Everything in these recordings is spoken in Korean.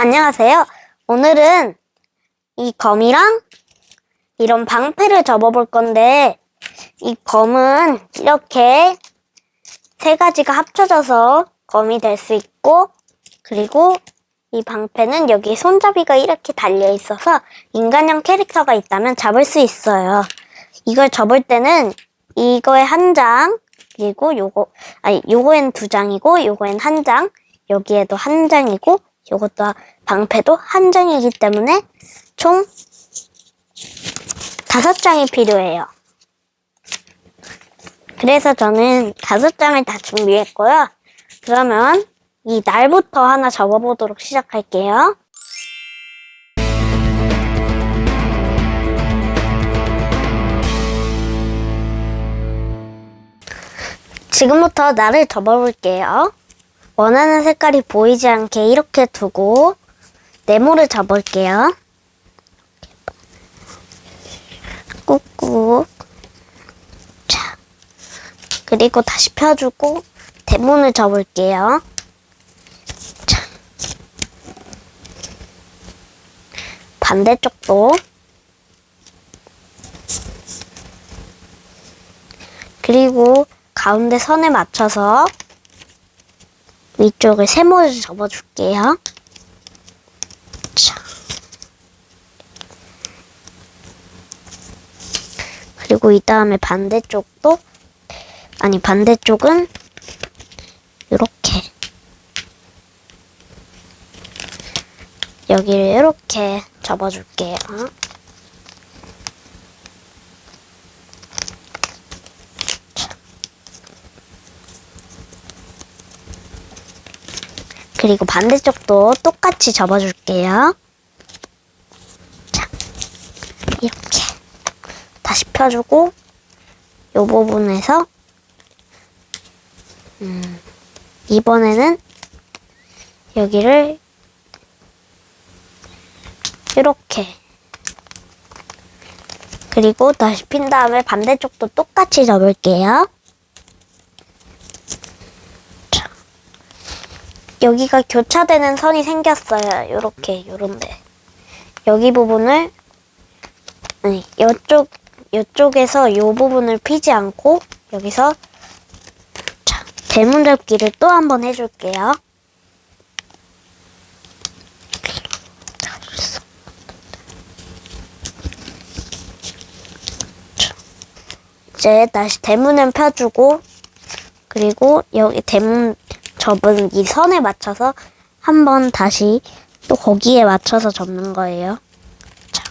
안녕하세요. 오늘은 이 검이랑 이런 방패를 접어볼 건데 이 검은 이렇게 세 가지가 합쳐져서 검이 될 수 있고 그리고 이 방패는 여기 손잡이가 이렇게 달려 있어서 인간형 캐릭터가 있다면 잡을 수 있어요. 이걸 접을 때는 이거에 한 장, 그리고 요거, 아니, 요거엔 두 장이고, 요거엔 한 장, 여기에도 한 장이고, 요것도 방패도 한 장이기 때문에 총 다섯 장이 필요해요. 그래서 저는 다섯 장을 다 준비했고요. 그러면 이 날부터 하나 접어보도록 시작할게요. 지금부터 날을 접어볼게요. 원하는 색깔이 보이지 않게 이렇게 두고 네모를 접을게요. 꾹꾹. 자, 그리고 다시 펴주고 대문을 접을게요. 자, 반대쪽도 그리고 가운데 선에 맞춰서 위쪽을 세모를 접어줄게요. 자. 그리고 이 다음에 반대쪽도 아니 반대쪽은 이렇게 여기를 이렇게 접어줄게요. 그리고 반대쪽도 똑같이 접어줄게요. 자, 이렇게 다시 펴주고 이 부분에서 음, 이번에는 여기를 이렇게 그리고 다시 핀 다음에 반대쪽도 똑같이 접을게요. 여기가 교차되는 선이 생겼어요. 요렇게 요런데 여기 부분을 아니 이쪽 이쪽에서 요 부분을 피지 않고 여기서 자 대문 접기를 또 한 번 해줄게요. 이제 다시 대문을 펴주고 그리고 여기 대문 접은 이 선에 맞춰서 한번 다시 또 거기에 맞춰서 접는 거예요. 자.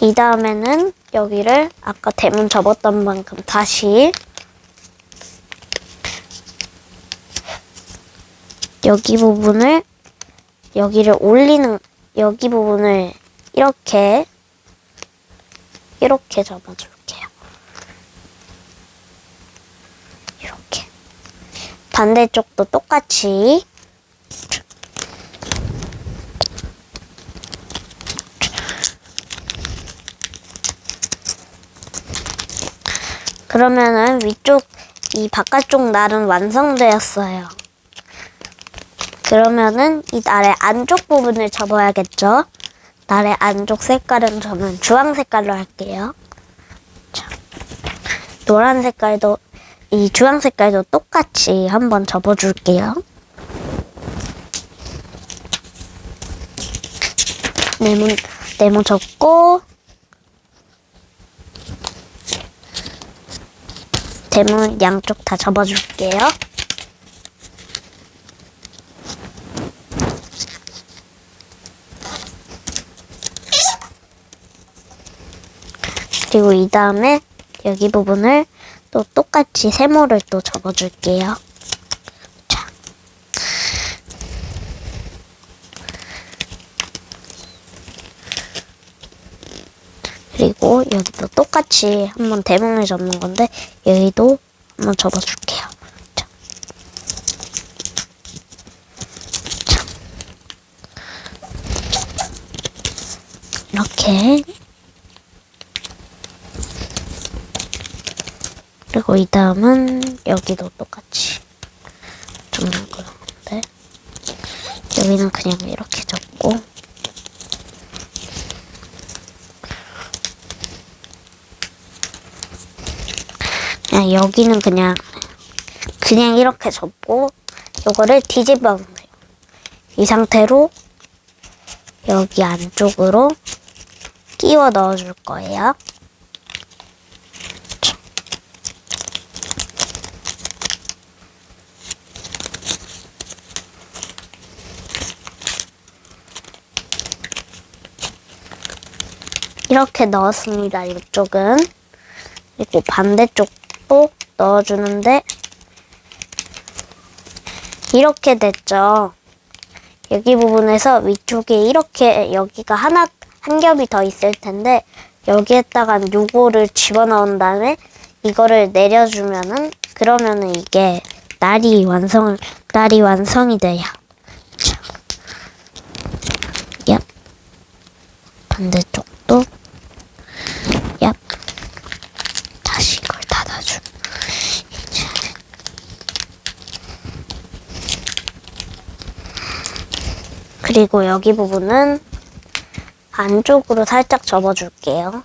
이 다음에는 여기를 아까 대문 접었던 만큼 다시 여기 부분을 여기를 올리는 여기 부분을 이렇게 이렇게 접어줄게요. 반대쪽도 똑같이 그러면은 위쪽 이 바깥쪽 날은 완성되었어요. 그러면은 이 날의 안쪽 부분을 접어야겠죠? 날의 안쪽 색깔은 저는 주황 색깔로 할게요. 자, 노란 색깔도 이 주황 색깔도 똑같이 한번 접어줄게요. 네모, 네모 접고 대문 양쪽 다 접어줄게요. 그리고 이 다음에 여기 부분을 또 똑같이 세모를 또 접어줄게요. 자. 그리고 여기도 똑같이 한번 대문을 접는 건데 여기도 한번 접어줄게요. 자. 자. 이렇게 그리고 이 다음은 여기도 똑같이 좀 그런데 여기는 그냥 이렇게 접고 그냥 여기는 그냥 그냥 이렇게 접고 요거를 뒤집어 놓으세요. 이 상태로 여기 안쪽으로 끼워 넣어줄 거예요. 이렇게 넣었습니다. 이쪽은 그리고 반대쪽도 넣어주는데 이렇게 됐죠. 여기 부분에서 위쪽에 이렇게 여기가 하나 한 겹이 더 있을 텐데 여기에다가 요거를 집어넣은 다음에 이거를 내려주면은 그러면은 이게 날이 완성을 날이 완성이 돼요. 자. 얍. 반대쪽도 얍. 다시 이걸 닫아줘. 이제 그리고 여기 부분은 안쪽으로 살짝 접어줄게요.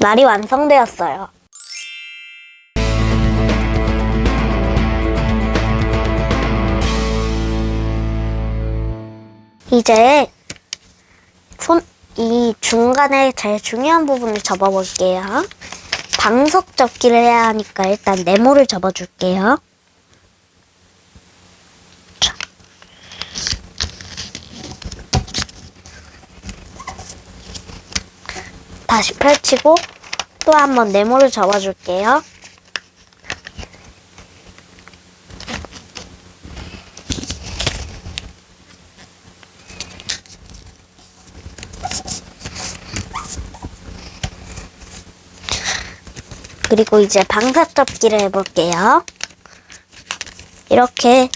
날이 완성되었어요. 이제 손, 이 중간에 제일 중요한 부분을 접어볼게요. 방석 접기를 해야 하니까 일단 네모를 접어줄게요. 자. 다시 펼치고 또 한번 네모를 접어줄게요. 그리고 이제 방석 접기를 해볼게요. 이렇게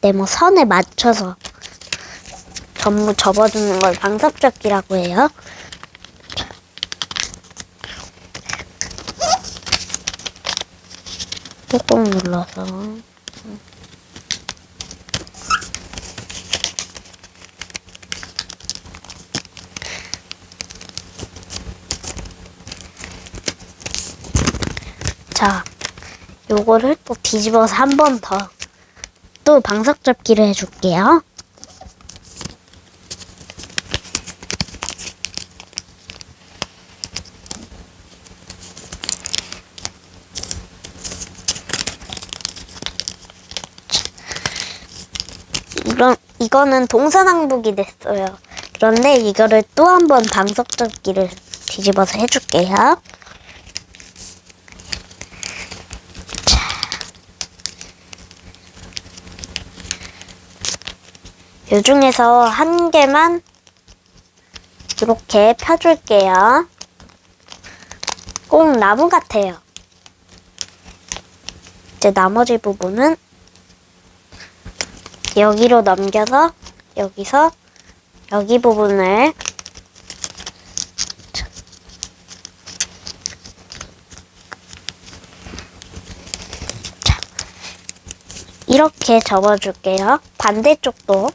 네모 선에 맞춰서 전부 접어주는 걸 방석 접기라고 해요. 꾹꾹 눌러서 자, 요거를 또 뒤집어서 한 번 더 또 방석 접기를 해줄게요. 이런 이거는 동서남북이 됐어요. 그런데 이거를 또 한 번 방석 접기를 뒤집어서 해줄게요. 요 중에서 한 개만 이렇게 펴줄게요. 꼭 나무 같아요. 이제 나머지 부분은 여기로 넘겨서 여기서 여기 부분을 자, 이렇게 접어줄게요. 반대쪽도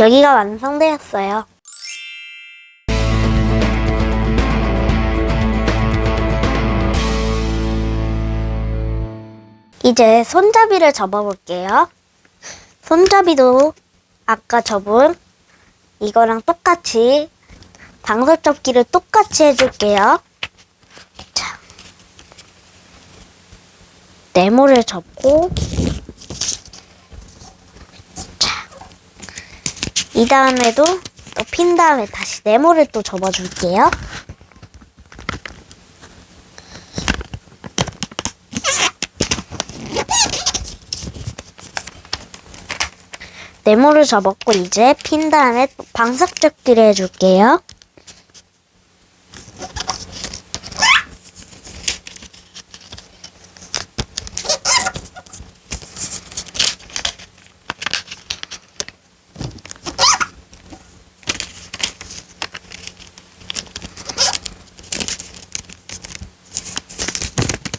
여기가 완성되었어요. 이제 손잡이를 접어볼게요. 손잡이도 아까 접은 이거랑 똑같이 방석 접기를 똑같이 해줄게요. 자, 네모를 접고 이 다음에도 또 핀 다음에 다시 네모를 또 접어줄게요. 네모를 접었고 이제 핀 다음에 또 방석 접기를 해줄게요.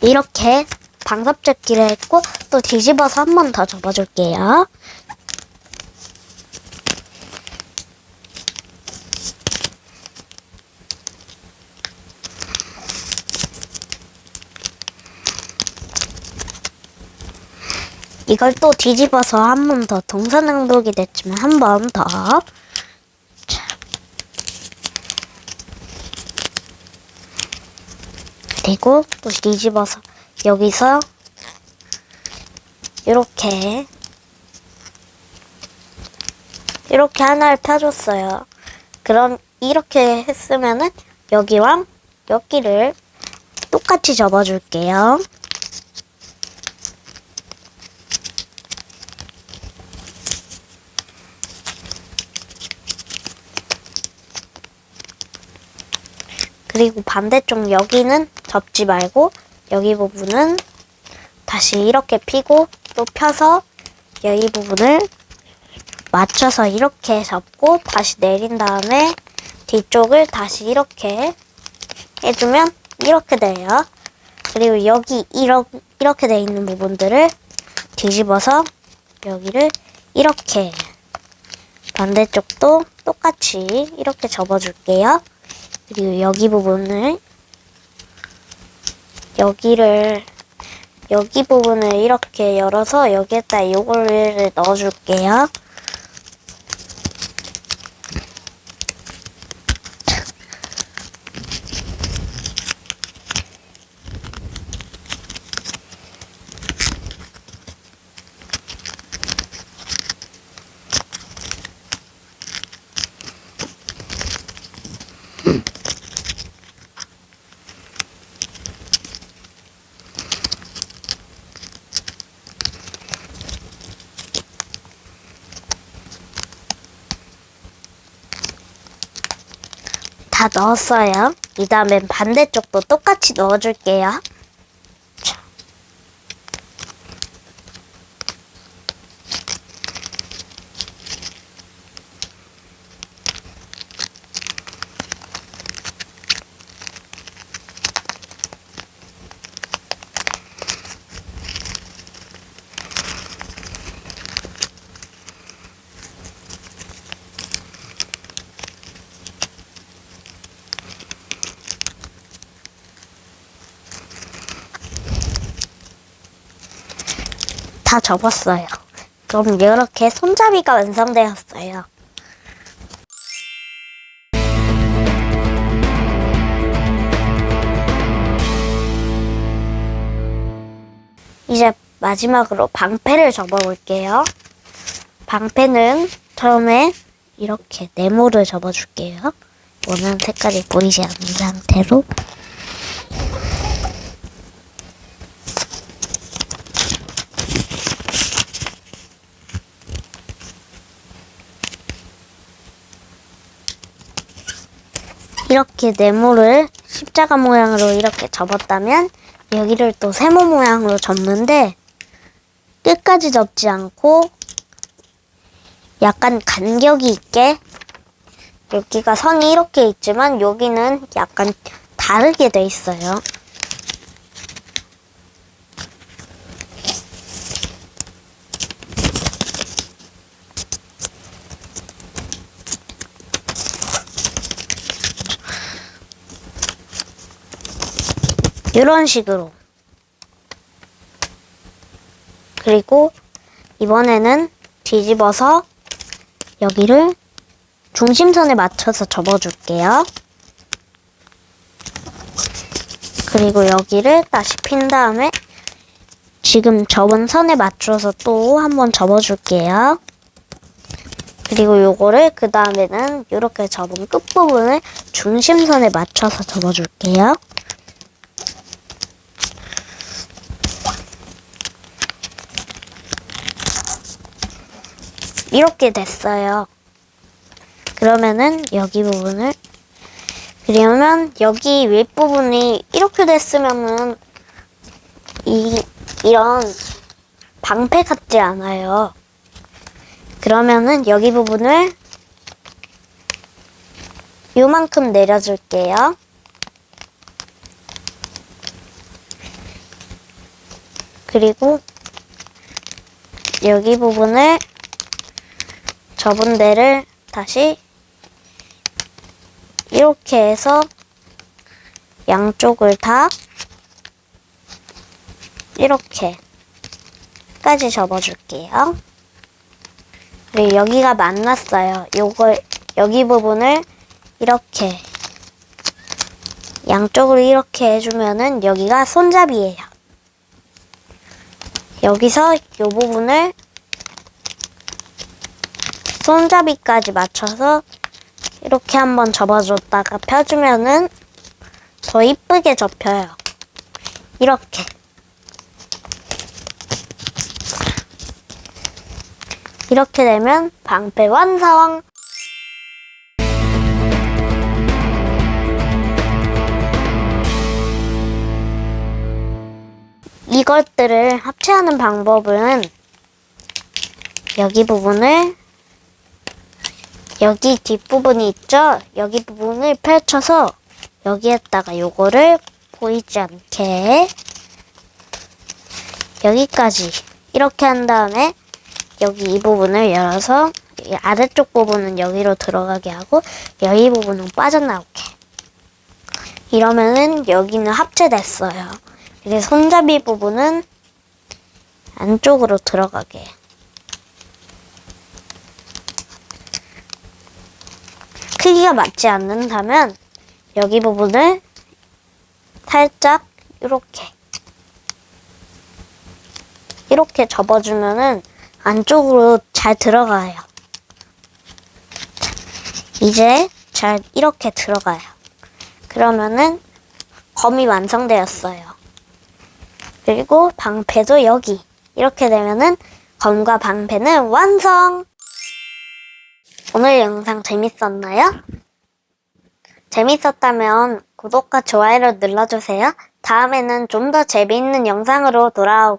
이렇게 방석잡기를 했고 또 뒤집어서 한 번 더 접어줄게요. 이걸 또 뒤집어서 한 번 더 동서남북이 됐지만 한 번 더. 그리고 또 뒤집어서 여기서 이렇게 이렇게 하나를 펴줬어요. 그럼 이렇게 했으면은 여기랑 여기를 똑같이 접어줄게요. 그리고 반대쪽 여기는 접지 말고 여기 부분은 다시 이렇게 피고 또 펴서 여기 부분을 맞춰서 이렇게 접고 다시 내린 다음에 뒤쪽을 다시 이렇게 해주면 이렇게 돼요. 그리고 여기 이러, 이렇게 돼 있는 부분들을 뒤집어서 여기를 이렇게 반대쪽도 똑같이 이렇게 접어줄게요. 그리고 여기 부분을 여기를 여기 부분을 이렇게 열어서 여기에다 요거를 넣어줄게요. 다 넣었어요. 이 다음엔 반대쪽도 똑같이 넣어줄게요. 다 접었어요. 그럼 이렇게 손잡이가 완성되었어요. 이제 마지막으로 방패를 접어볼게요. 방패는 처음에 이렇게 네모를 접어줄게요. 원하는 색깔이 보이지 않는 상태로 이렇게 네모를 십자가 모양으로 이렇게 접었다면 여기를 또 세모 모양으로 접는데 끝까지 접지 않고 약간 간격이 있게 여기가 선이 이렇게 있지만 여기는 약간 다르게 돼 있어요. 이런 식으로. 그리고 이번에는 뒤집어서 여기를 중심선에 맞춰서 접어줄게요. 그리고 여기를 다시 핀 다음에 지금 접은 선에 맞춰서 또 한번 접어줄게요. 그리고 요거를 그 다음에는 이렇게 접은 끝부분을 중심선에 맞춰서 접어줄게요. 이렇게 됐어요. 그러면은 여기 부분을 그러면 여기 윗부분이 이렇게 됐으면은 이 이런 방패 같지 않아요. 그러면은 여기 부분을 요만큼 내려줄게요. 그리고 여기 부분을 접은 데를 다시 이렇게 해서 양쪽을 다 이렇게까지 접어줄게요. 그리고 여기가 만났어요. 요걸 여기 부분을 이렇게 양쪽으로 이렇게 해주면은 여기가 손잡이에요. 여기서 요 부분을 손잡이까지 맞춰서 이렇게 한번 접어줬다가 펴주면은 더 이쁘게 접혀요. 이렇게. 이렇게 되면 방패 완성! 이것들을 합체하는 방법은 여기 부분을 여기 뒷부분이 있죠? 여기 부분을 펼쳐서 여기에다가 요거를 보이지 않게 여기까지 이렇게 한 다음에 여기 이 부분을 열어서 이 아래쪽 부분은 여기로 들어가게 하고 여기 부분은 빠져나오게 이러면은 여기는 합체됐어요. 이제 손잡이 부분은 안쪽으로 들어가게 크기가 맞지 않는다면 여기 부분을 살짝 이렇게 이렇게 접어주면은 안쪽으로 잘 들어가요. 이제 잘 이렇게 들어가요. 그러면은 검이 완성되었어요. 그리고 방패도 여기 이렇게 되면은 검과 방패는 완성! 오늘 영상 재밌었나요? 재밌었다면 구독과 좋아요를 눌러주세요. 다음에는 좀 더 재미있는 영상으로 돌아와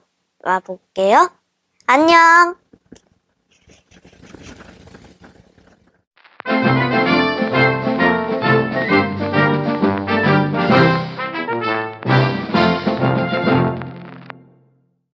볼게요. 안녕!